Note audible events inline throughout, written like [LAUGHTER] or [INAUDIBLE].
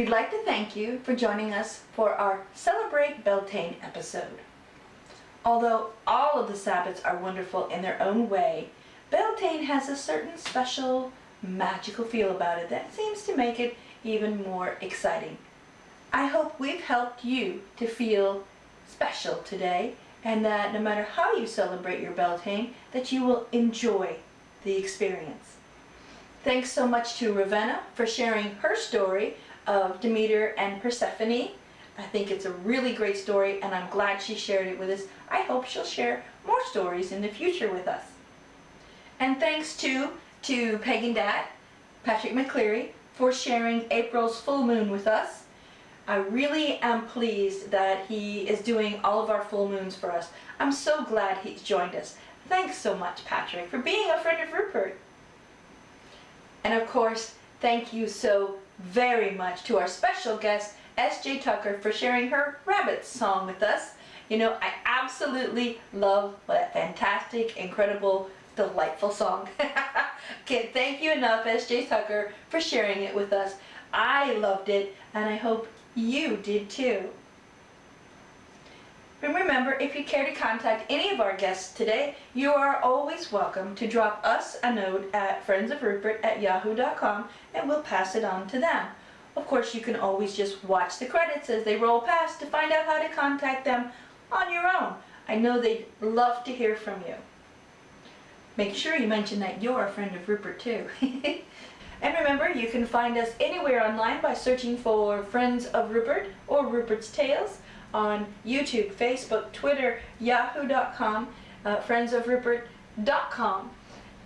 We'd like to thank you for joining us for our Celebrate Beltane episode. Although all of the Sabbats are wonderful in their own way, Beltane has a certain special, magical feel about it that seems to make it even more exciting. I hope we've helped you to feel special today and that no matter how you celebrate your Beltane, that you will enjoy the experience. Thanks so much to Ravenna for sharing her story of Demeter and Persephone. I think it's a really great story and I'm glad she shared it with us. I hope she'll share more stories in the future with us. And thanks to, to Pagan Dad, Patrick McCleary, for sharing April's full moon with us. I really am pleased that he is doing all of our full moons for us. I'm so glad he's joined us. Thanks so much, Patrick, for being a friend of Rupert. And of course, thank you so very much to our special guest, S.J. Tucker, for sharing her Rabbits song with us. You know, I absolutely love that fantastic, incredible, delightful song. [LAUGHS] Can't thank you enough, S.J. Tucker, for sharing it with us. I loved it, and I hope you did too. And remember, if you care to contact any of our guests today, you are always welcome to drop us a note at friendsofrupert at yahoo.com and we'll pass it on to them. Of course, you can always just watch the credits as they roll past to find out how to contact them on your own. I know they'd love to hear from you. Make sure you mention that you're a friend of Rupert too. [LAUGHS] and remember, you can find us anywhere online by searching for Friends of Rupert or Rupert's Tales on YouTube, Facebook, Twitter, yahoo.com, uh, friendsofrupert.com.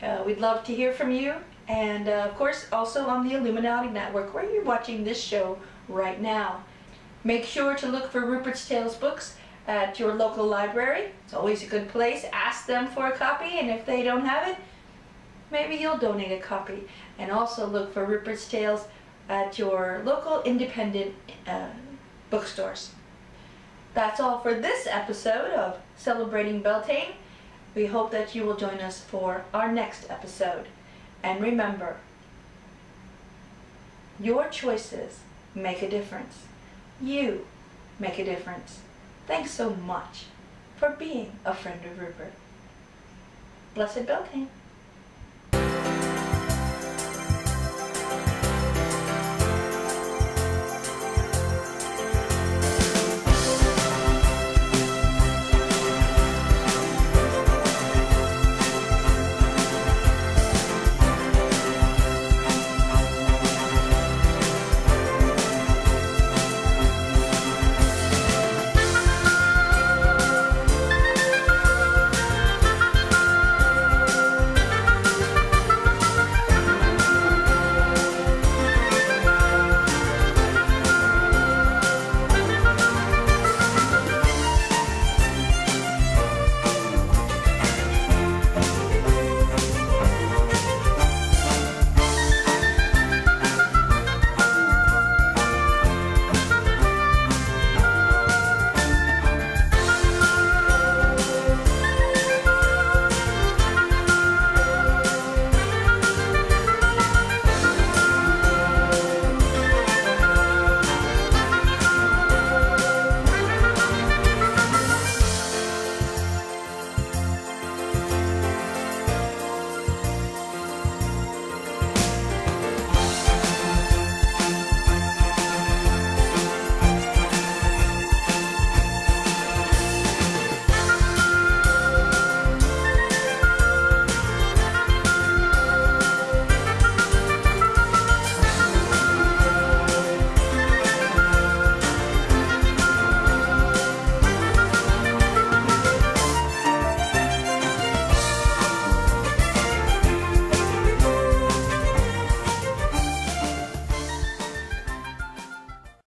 Uh, we'd love to hear from you and uh, of course also on the Illuminati Network where you're watching this show right now. Make sure to look for Rupert's Tales books at your local library. It's always a good place. Ask them for a copy and if they don't have it, maybe you'll donate a copy. And also look for Rupert's Tales at your local independent uh, bookstores. That's all for this episode of Celebrating Beltane. We hope that you will join us for our next episode. And remember, your choices make a difference. You make a difference. Thanks so much for being a friend of Rupert. Blessed Beltane.